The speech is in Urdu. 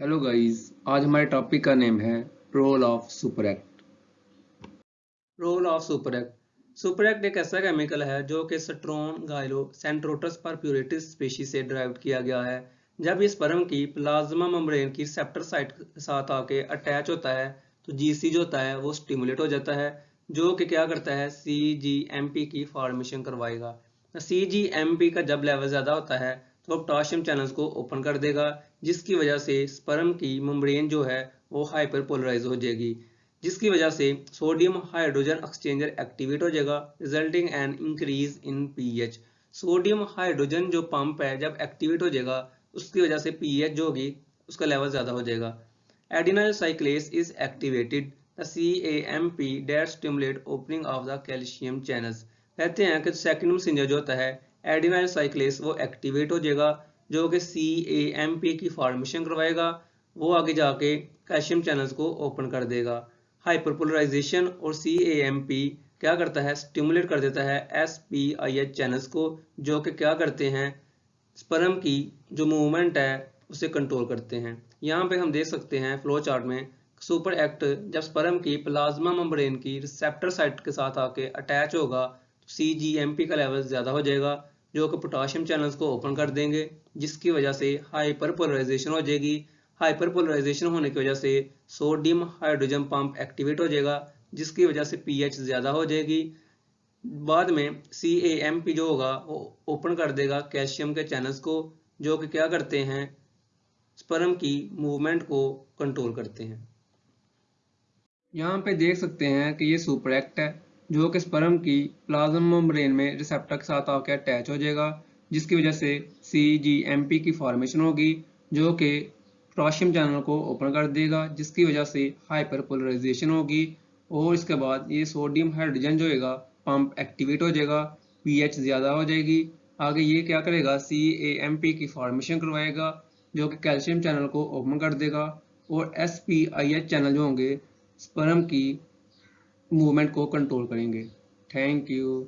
ہیلو گائز آج ہمارے ٹاپک کا نیم ہے role of super act role of super act super act ایک ایسا کیمیکل ہے جو کہ سٹرون گائلو سینٹروٹس پر پیوریٹس سپیشی سے ڈرائیو کیا گیا ہے۔ جب اس پرم کی پلازما ممبرین کی سیپٹر سائٹ ساتھ آ کے اٹیچ ہوتا ہے، تو جی سی جو ہوتا ہے وہ سٹیمولیٹ ہو جاتا ہے، جو کہ کیا کرتا ہے سی جی ایم پی کی فارمیشن کروائے گا۔ سی جی ایم پی کا جب لیول زیادہ ہوتا ہے تو پٹاشیم چینلز کو اوپن کر دے گا، جس کی وجہ سے سپرم کی ممبرین جو ہے وہ ہائپر پولرائز ہو جائے گی، جس کی وجہ سے سوڈیم ہائیڈروجن ایکسچینجر ایکٹیویٹ ہو جائے گا resulting an increase in P H sodium hydrogen جو پمپ ہے، جب ایکٹیویٹ ہو جائے گا، اس کی وجہ سے پی ایچ جو ہوگی، اس کا لیول زیادہ ہو جائے گا۔ Adenylyl cyclase is activated the CAMP that stimulate opening of the calcium channels کہتے ہیں کہ سیکنڈ مسنجر جو ہوتا ہے ایڈیوائن سائیکلیس وہ ایکٹیویٹ ہو جائے گا، جو کہ سی اے ایم پی کی فارمیشن کروائے گا، وہ آگے جا کے کیشیم چینلز کو اوپن کر دے گا۔ ہائپر پولرائزیشن اور سی اے ایم پی کیا کرتا ہے؟ سٹیمولیٹ کر دیتا ہے S P I H channels کو، جو کہ کیا کرتے ہیں؟ سپرم کی جو موومنٹ ہے، اسے کنٹرول کرتے ہیں۔ یہاں پہ ہم دیکھ سکتے ہیں فلو چارٹ میں سوپر ایکٹ جب سپرم کی پلازما ممبرین کی ریسیپٹر سائٹ کے ساتھ آ کے اٹیچ ہوگا سی جی ایم پی کا لیول زیادہ ہو جائے گا۔ جو کہ پوٹاشیم چینلز کو اوپن کر دیں گے، جس کی وجہ سے ہائپر پولرائزیشن ہو جائے گی۔ ہائپر پولرائزیشن ہونے کی وجہ سے سوڈیم ہائیڈروجن پمپ ایکٹیویٹ ہو جائے گا، جس کی وجہ سے پی ایچ زیادہ ہو جائے گی۔ بعد میں سی اے ایم پی جو ہوگا، وہ اوپن کر دے گا کیلشیم کے چینلز کو، جو کہ کیا کرتے ہیں؟ سپرم کی موومنٹ کو کنٹرول کرتے ہیں۔ یہاں پہ دیکھ سکتے ہیں کہ یہ سپر ایکٹ ہے۔ جو کہ اسپرم کی پلازم ممبرین میں ریسپٹر کے ساتھ آ کے اٹیچ ہو جائے گا، جس کی وجہ سے سی جی ایم پی کی فارمیشن ہوگی، جو کہ پوٹاشیم چینل کو اوپن کر دے گا، جس کی وجہ سے ہائپر پولرائزیشن ہوگی، اور اس کے بعد یہ سوڈیم ہائیڈروجن جو ہے گا پمپ ایکٹیویٹ ہو جائے گا پی ایچ زیادہ ہو جائے گی۔ آگے یہ کیا کرے گا؟ سی اے ایم پی کی فارمیشن کروائے گا، جو کہ کیلشیم چینل کو اوپن کر دے گا، اور S P I H channel جو ہوں گے اسپرم کی موومنٹ کو کنٹرول کریں گے۔ Thank you